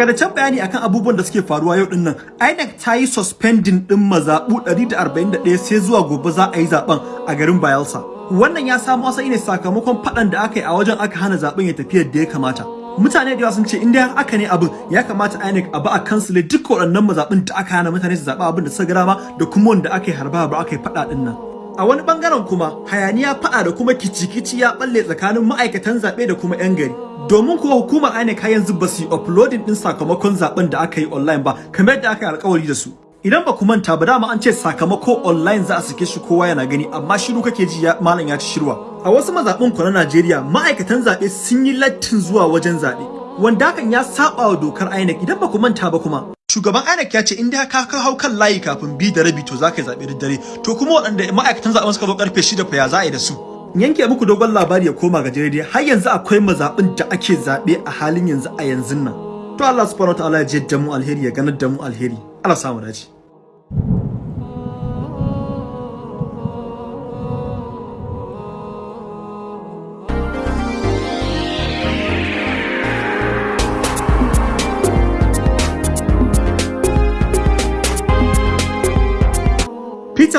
Takardaccen bayani akan abubuwan da suke faruwa yau ɗin nan, INEC ta yi suspending din mazaɓu 141 sai zuwa gobe za a yi zaɓen a garin Bayelsa. Wannan ya samu asali ne sakamakon faɗan da aka yi a wajen aka hana zaɓen ya tafi yadda ya kamata. Mutane da yawa sun ce in dai aka ne abin ya kamata INEC a ba a kansile duk waɗannan mazaɓin da aka hana mutane su zaɓa abin da suka ga dama da kuma wanda aka yi harba ba aka yi faɗa ɗin nan. A wani ɓangaren kuma hayaniya faɗa da kuma kici-kici ya balle tsakanin ma'aikatan zaɓe da kuma 'yan gari. domin kuwa hukumar INEC har yanzu ba su yi uploading din sakamakon zaɓen da aka yi online ba kamar yadda aka yi alkawari da su. Idan ba ku manta ba dama an ce sakamako online za a sake shi kowa yana gani amma shiru kake ji malam ya ci shirwa. A wasu mazaɓin ku na Najeriya ma'aikatan zaɓe sun yi lattin zuwa wajen zaɓe wanda hakan ya saba wa dokar INEC. Idan ba ku manta ba kuma Shugaban INEC ya ce in dai ka hau kan layi kafin bi da rabi to za ka yi zaɓe da dare. To kuma waɗanda ma'aikatan zaɓen suka zo ƙarfe shida fa ya za a yi da su? Yanke muku dogon labari ya koma ga dai har yanzu akwai mazaɓin da ake zaɓe a halin yanzu a yanzu nan. To Allah subhanahu wataala ya jidda mu alheri ya ganar da mu alheri. Allah samu dace.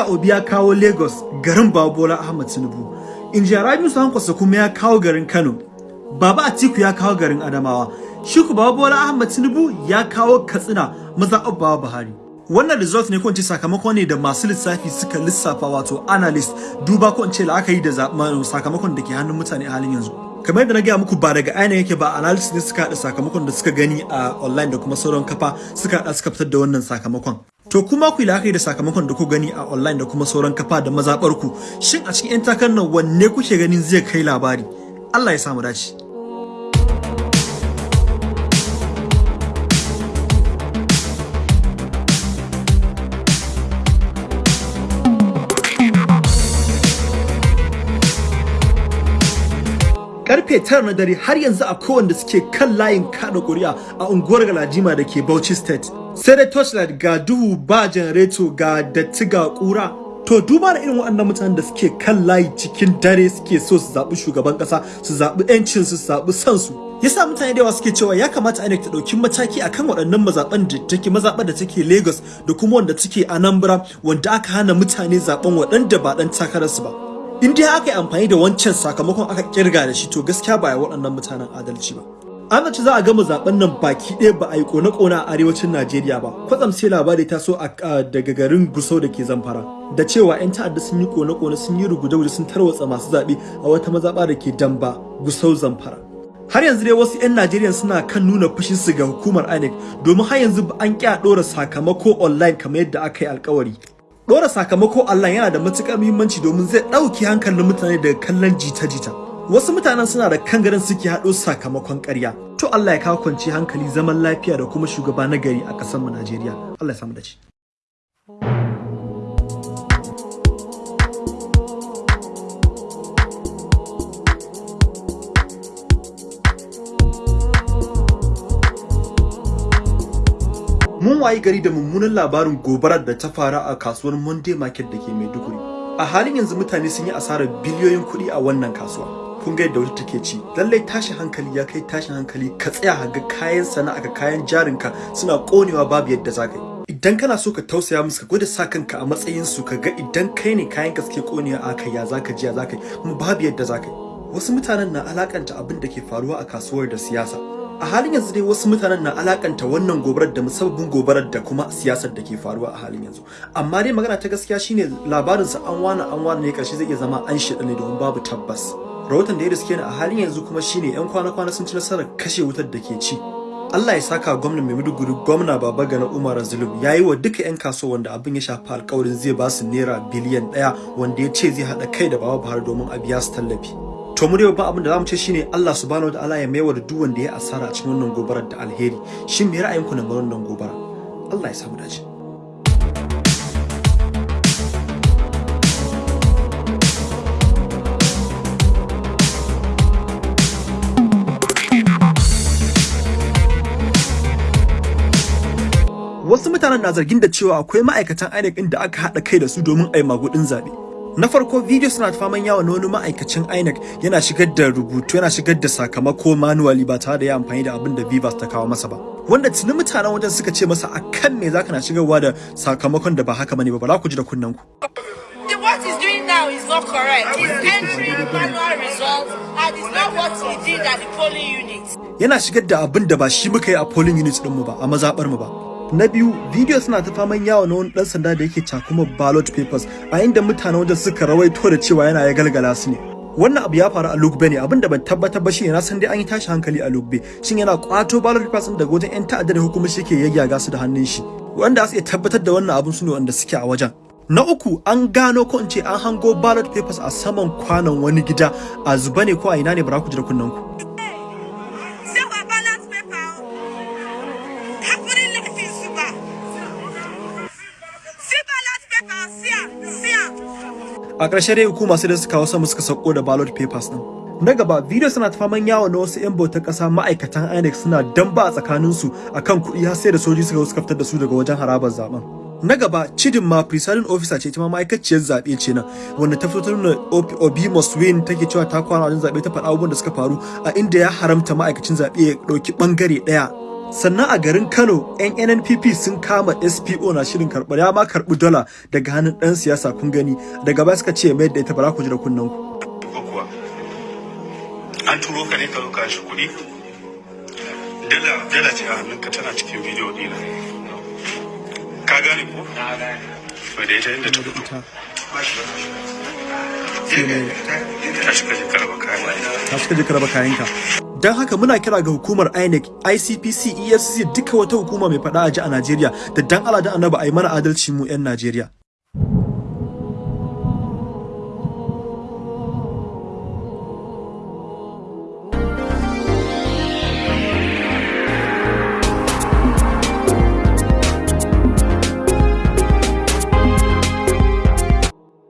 Peter Obi ya kawo Lagos garin Babola Ahmad Tinubu Injiya Rabiu Sankwasa kuma ya kawo garin Kano. Baba Atiku ya kawo garin Adamawa. Shiku Baba Bola Ahmad Tinubu ya kawo Katsina maza Baba Buhari. Wannan result ne ko sakamako ne da masu lissafi suka lissafa wato analyst duba ko ce la'akari da sakamakon da ke hannun mutane a halin yanzu. Kamar yadda na gaya muku ba daga aina yake ba analyst ne suka haɗa sakamakon da suka gani a online da kuma sauran kafa suka haɗa suka fitar da wannan sakamakon. To kuma ku yi la'akari da sakamakon da ku gani a online da kuma sauran kafa da mazaɓar ku. Shin a cikin 'yan takarar nan wanne kuke ganin zai kai labari? Allah ya samu dace. Ƙarfe tara na dare har yanzu a wanda suke kan layin kada kuri'a a unguwar galajima da ke Bauchi State. Sai dai torchlight ga duhu ba janareto ga datti ga kura. To duba da irin waɗannan mutanen da suke kan layi cikin dare suke so su zaɓi shugaban ƙasa, su zaɓi 'yancin su zaɓi son su. Yasa mutane da yawa suke cewa ya kamata INEC ta ɗauki mataki akan waɗannan mazaɓan da take mazaɓar da take Lagos da kuma wanda take Anambra wanda aka hana mutane zaɓen waɗanda ba ɗan takararsu ba. In dai aka yi amfani da wancan sakamakon aka ƙirga da shi to gaskiya ba waɗannan mutanen adalci ba. An zaci za a gama zaɓen nan baki ɗaya ba a yi kone-kone a arewacin Najeriya ba. Kwatsam sai labari ta so daga garin Gusau da ke Zamfara da cewa 'yan ta'adda sun yi kone-kone sun yi rugude sun tarwatsa masu zaɓe a wata mazaɓa da ke Damba Gusau Zamfara. Har yanzu dai wasu 'yan Najeriya suna kan nuna fushin su ga hukumar INEC domin har yanzu an ƙi a ɗora sakamako online kamar yadda aka yi alkawari. Dora sakamako Allah yana da matuƙar muhimmanci domin zai ɗauki hankalin mutane daga kallon jita-jita. Wasu mutanen suna da kangaren suke haɗo sakamakon ƙarya. To Allah ya kawo kwanci hankali zaman lafiya da kuma shugaba na gari a ƙasar mu Najeriya. Allah ya samu dace. Wayi gari da mummunan labarin gobarar da ta faru a kasuwar Monday Market da ke Maiduguri. A halin yanzu mutane sun yi asarar biliyoyin kuɗi a wannan kasuwa. Kun ga yadda wata take ci. Lallai tashin hankali ya kai tashin hankali ka tsaya ga kayan sana'a ga kayan jarinka suna konewa babu yadda za ka yi. Idan kana so ka tausaya musu ka gwada sa kanka a matsayin su ka ga idan kai ne kayan ka suke konewa a kai ya zaka ji ya zaka yi kuma babu yadda zaka yi. Wasu mutanen na alakanta abin da ke faruwa a kasuwar da siyasa. A halin yanzu dai wasu mutanen na alakanta wannan gobarar da musabbabin gobarar da kuma siyasar da ke faruwa a halin yanzu. Amma dai magana ta gaskiya shine labarin sa an wani an wani ne ƙarshe zai iya zama an shida ne domin babu tabbas. Rahoton da ya riske ni a halin yanzu kuma shine yan kwana-kwana sun ci nasarar kashe wutar da ke ci. Allah ya saka gwamnan Maiduguri gwamna Baba Gana Umar Zulum ya yi wa duka 'yan kasuwa wanda abin ya shafi alkawarin zai ba su naira biliyan ɗaya wanda ya ce zai haɗa kai da Baba Buhari domin a biya su tallafi. To mu dai abin da za mu ce shine Allah subhanahu wataala ya maiwa da duk wanda ya asara cikin wannan gobarar da alheri. Shin me ra'ayinku na wannan gobara? Allah ya samu dace. Wasu mutanen na zargin da cewa akwai ma'aikatan INEC da aka haɗa kai da su domin a yi magudin zaɓe. Na farko video suna faman yawa na wani ma'aikacin INEC. Yana shigar da rubutu yana shigar da sakamako manually ba tare da ya amfani da abin da Vivas ta kawo masa ba. Wanda tuni mutanen wajen suka ce masa akan me zaka na shigarwa da sakamakon da ba haka ba ne ba? Ba za ku ji da kunnen ku. What he's doing now is not correct. He's entering manual results and it's not what he did at the polling unit. yana shigar da abin da ba shi muka yi a polling unit din mu ba a mazabar mu ba. Na biyu video suna ta faman yawo na wani dan sanda da yake cakuma ballot papers a inda mutanen wajen suka rawaito da cewa yana ya galgala su ne. Wannan abu ya faru a Lugbe ne abin da ban tabbatar ba shine na san dai an yi tashi hankali a Lugbe. Shin yana kwato ballot papers din daga wajen yan ta'adda da hukumar shi ke yayyaga su da hannun shi? Wanda su iya tabbatar da wannan abun su ne wanda suke a wajen. Na uku an gano ko in ce an hango ballot papers a saman kwanon wani gida a zuba ne ko a ina ne bara ku da kunnen ku. A ƙarshe dai hukuma sai da suka kawo sama suka sauko da ballot papers din na gaba video suna ta faman yawo na wasu 'yan bautar ƙasa ma'aikatan INEC suna damba a tsakaninsu akan kuɗi har sai da soji suka suka fitar da su daga wajen harabar zaɓen na gaba cidin ma presiding officer ce ita ma ma'aikaciyar zaɓe ce nan wanda ta fito nuna obi win take cewa ta kwana wajen zaɓe ta faɗa abubuwan da suka faru a inda ya haramta ma'aikacin zaɓe ya ɗauki ɓangare ɗaya. Sannan a garin kano yan nnpp sun kama spo na shirin karɓar ya ma karɓi dola daga hannun ɗan siyasa kun gani daga baya suka ce mai da ita bara ku ji da kunnen ku an turo ka ne ka zo ka shi kuɗi dala dala ce a hannunka tana cikin bidiyo ɗina ka gane ko to da ita inda ta fito ta shiga je karaba kayan kayanka don haka muna kira ga hukumar INEC, ICPC, EFCC duka wata hukuma mai faɗa a ji a Najeriya da dan Allah da Annabi a yi mana adalci mu 'yan Najeriya.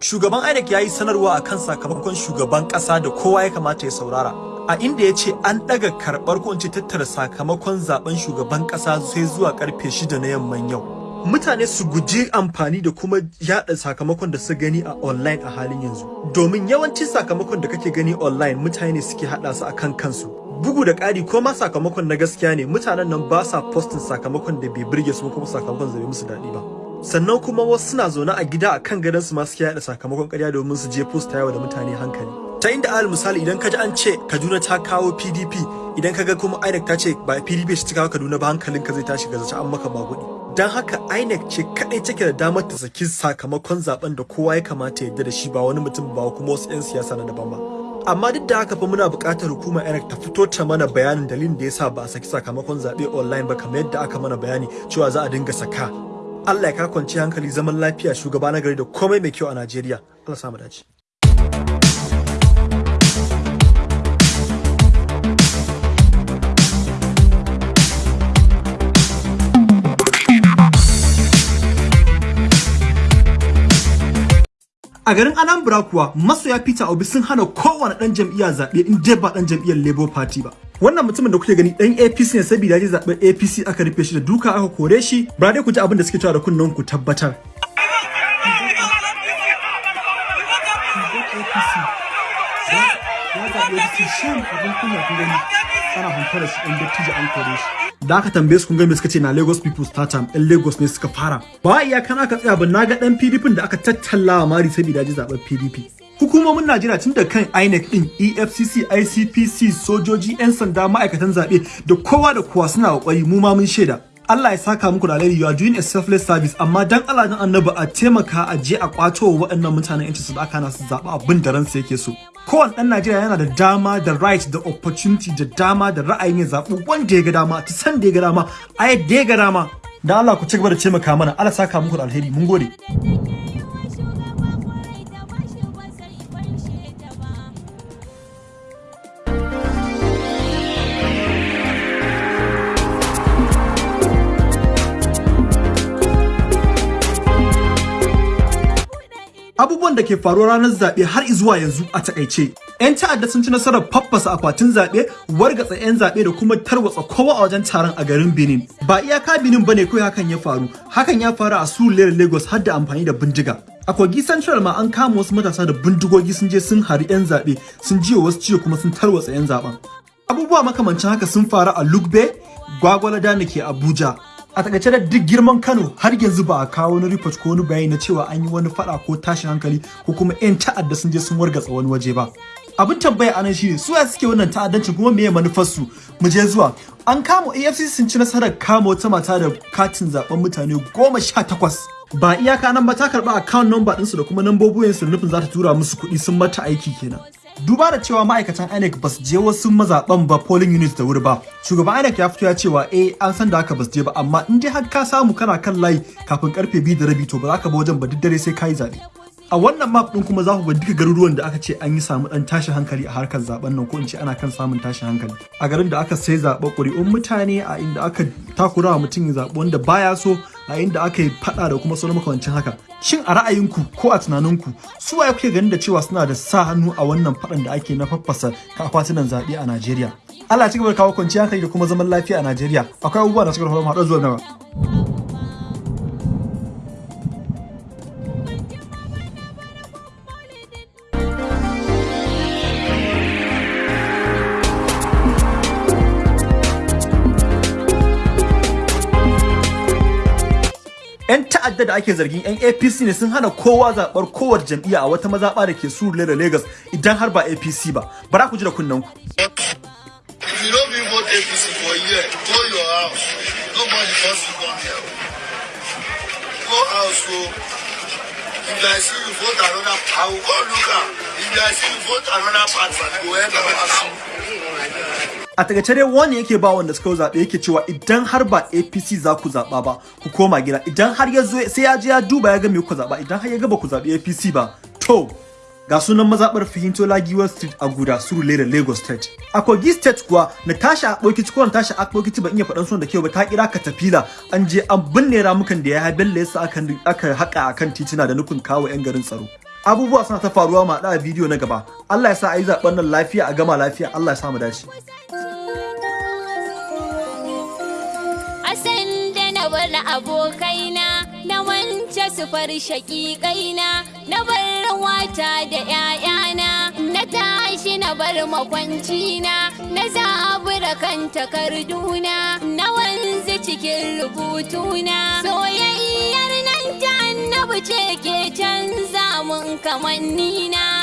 Shugaban INEC ya yi sanarwa a kan sakamakon shugaban ƙasa da kowa ya kamata ya saurara. A inda ya ce an ɗaga karɓar ko tattara sakamakon zaɓen shugaban ƙasa sai zuwa ƙarfe shida na yamman yau. Mutane su guji amfani da kuma yaɗa sakamakon da su gani a online a halin yanzu. Domin yawancin sakamakon da kake gani online mutane ne suke haɗa su akan kansu. Bugu da ƙari ko ma sakamakon na gaskiya ne mutanen nan ba sa postin sakamakon da bai burge su kuma sakamakon da bai musu daɗi ba. sannan kuma wasu suna zaune a gida a kan gadon su ma suke yada sakamakon ƙarya domin su je posta yawa da mutane hankali ta inda alal misali idan ka ji an ce Kaduna ta kawo PDP idan ka ga kuma INEC ta ce ba PDP ce ta kawo Kaduna ba hankalin ka zai tashi ga zace an maka magudi dan haka INEC ce kadai take da damar ta saki sakamakon zaɓen da kowa ya kamata ya yarda da shi ba wani mutum ba kuma wasu 'yan siyasa na daban ba amma duk da haka fa muna buƙatar hukumar INEC ta fito ta mana bayanin dalilin da yasa ba a saki sakamakon zaɓe online ba kamar yadda aka mana bayani cewa za a dinga saka Allah ya ka kwanci hankali zaman lafiya shugaba na gari da komai mai kyau a Najeriya. Allah samu dace. A garin Anambra kuwa masoya Peter Obi sun hana kowane ɗan jam'iyya zaɓe in dai ba ɗan jam'iyyar Labour Party ba. Wannan mutumin da kuke gani ɗan APC ne saboda ya zaɓen APC aka rufe shi da duka aka kore shi. Ba dai ku ji abin da suke cewa da kunnen ku tabbatar. Ana hantar shi ɗan dattijo an kore shi. Da aka tambaye su kun ga me suka ce na Lagos People's Startup ɗan Lagos ne suka fara. Ba iya kana ka tsaya ba na ga ɗan PDP da aka tattallawa mari saboda ji zaɓen PDP. Hukumomin Najeriya tun da kan INEC din, EFCC, ICPC, sojoji, 'yan sanda, ma'aikatan zaɓe da kowa da kowa suna ƙoƙari mu ma mun shaida. Allah ya saka muku da alheri you are doing a selfless service amma dan Allah dan annabi a taimaka a je a kwato wa waɗannan mutanen yanci su da aka na su zaɓi abin da ransa yake so. Kowane ɗan Najeriya yana da dama da right da opportunity da dama da ra'ayin ya zaɓi wanda ya ga dama ta san da ya ga dama a yadda ya ga dama. Dan Allah ku ci gaba da taimaka mana Allah saka muku da alheri mun gode. Da ke faruwa ranar zaɓe har zuwa yanzu a taƙaice. 'Yan ta'adda sun ci nasarar faffasa akwatin zaɓe, wargatsa 'yan zaɓe da kuma tarwatsa kowa a wajen taron a garin Benin. Ba iyaka Benin ba ne kawai hakan ya faru, hakan ya faru a Surulere Lagos har da amfani da bindiga. a kogi central ma an kama wasu matasa da bindigogi sun je sun hari 'yan zaɓe sun jiwa wasu ciwo kuma sun tarwatsa 'yan zaɓen abubuwa makamancin haka sun faru a lugbe gwagwalada da ke abuja a taƙaice da duk girman kano har yanzu ba a kawo wani report ko wani bayani na cewa an yi wani fada ko tashin hankali ko kuma 'yan ta'adda sun je sun wargatsa wani waje ba. Abin tambaya a nan shine su suke wannan ta'addancin kuma meye manufarsu? Mu je zuwa. An kama afcc sun ci nasarar kama wata mata da katin zaɓen mutane goma sha takwas. Ba iyaka nan ba ta karɓa account number ɗinsu da kuma nambobin su nufin za ta tura musu kuɗi sun mata aiki kenan. Duba da cewa ma'aikatan INEC ba su je wasu mazaɓan ba polling units da wuri ba. Shugaban INEC ya fito ya cewa eh an san da haka ba su je ba amma in dai har ka samu kana kan layi kafin ƙarfe biyu da rabi to ba za ka ba wajen ba duk dare sai ka yi zaɓe. A wannan map din kuma za ku ga duka garuruwan da aka ce an yi samu dan tashin hankali a harkar zaɓen nan ko in ce ana kan samun tashin hankali. A garin da aka sai zaɓa ƙuri'un mutane a inda aka takura wa mutum ya zaɓi wanda baya so a inda aka yi faɗa da kuma sauran makamancin haka. Shin a ra'ayinku ko a tunaninku su waye kuke ganin da cewa suna da sa hannu a wannan faɗan da ake na faffasa akwatunan zaɓe a Najeriya? Allah ci gaba da kawo kwanciyar hankali da kuma zaman lafiya a Najeriya. Akwai abubuwa da suka faru haɗu zuwa gaba. Yan ta'adda da ake zargin yan apc ne sun hana kowa zaɓar kowar jam'iyya a wata mazaɓa da ke suru da lagos idan har ba apc ba bara ku ji da kunnen ku. If if I see you vote another, I will go look am. If I see you vote another party, go end up asking. A taƙaice dai wani yake ba wanda suka zaɓe yake cewa idan har ba apc za ku zaɓa ba ku koma gida. Idan har ya zo sai ya je ya duba ya ga me ku zaɓa. Idan har ya ga ba ku zaɓi apc ba to ga sunan mazaɓar fahimto lagiwar street a guda suru lera lagos state. A kogi state kuwa natasha akpokici ko natasha akpokici ban iya faɗan sunan da kyau ba ta kira katafila. An je an binne ramukan da ya haibelle yasa aka haƙa akan titina da nufin kawo 'yan garin tsaro. Abubuwa suna ta faruwa ma da bidiyo na gaba. Allah ya sa a yi zaɓen nan lafiya a gama lafiya. Allah ya sa mu dace. Bar abokaina na wance su far shaƙiƙaina na bar wata da ‘ya'yana na tashi na bar makwancina na zabura kan takarduna na wanzu cikin rubutuna soyayyar nan ta annabi ce ke canza mun kamannina.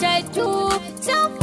chạy chu trong